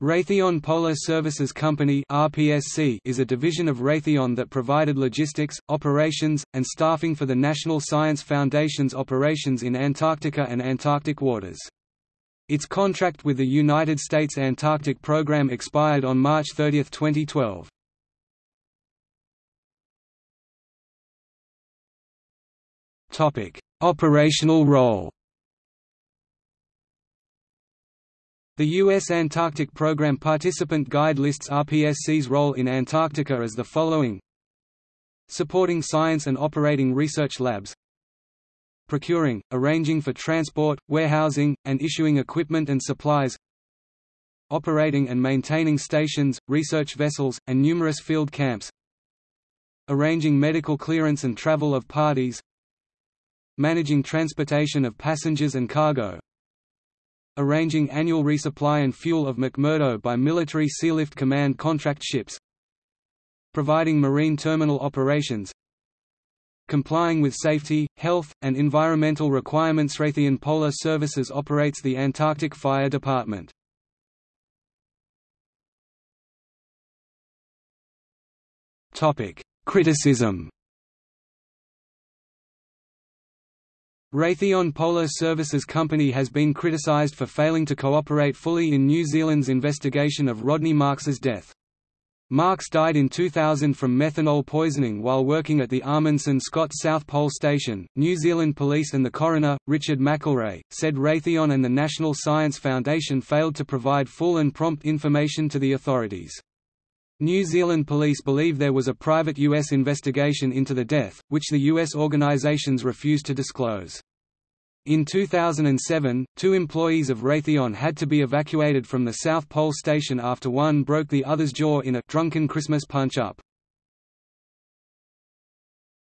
Raytheon Polar Services Company (RPSC) is a division of Raytheon that provided logistics, operations, and staffing for the National Science Foundation's operations in Antarctica and Antarctic waters. Its contract with the United States Antarctic Program expired on March 30, 2012. Topic: Operational role. The U.S. Antarctic Program Participant Guide lists RPSC's role in Antarctica as the following. Supporting science and operating research labs. Procuring, arranging for transport, warehousing, and issuing equipment and supplies. Operating and maintaining stations, research vessels, and numerous field camps. Arranging medical clearance and travel of parties. Managing transportation of passengers and cargo arranging annual resupply and fuel of McMurdo by Military Sealift Command contract ships providing marine terminal operations complying with safety, health, and environmental requirements Raytheon Polar Services operates the Antarctic Fire Department. Criticism Raytheon Polar Services Company has been criticised for failing to cooperate fully in New Zealand's investigation of Rodney Marks's death. Marks died in 2000 from methanol poisoning while working at the Amundsen Scott South Pole Station. New Zealand Police and the coroner, Richard McElrea, said Raytheon and the National Science Foundation failed to provide full and prompt information to the authorities. New Zealand police believe there was a private U.S. investigation into the death, which the U.S. organizations refused to disclose. In 2007, two employees of Raytheon had to be evacuated from the South Pole Station after one broke the other's jaw in a drunken Christmas punch-up.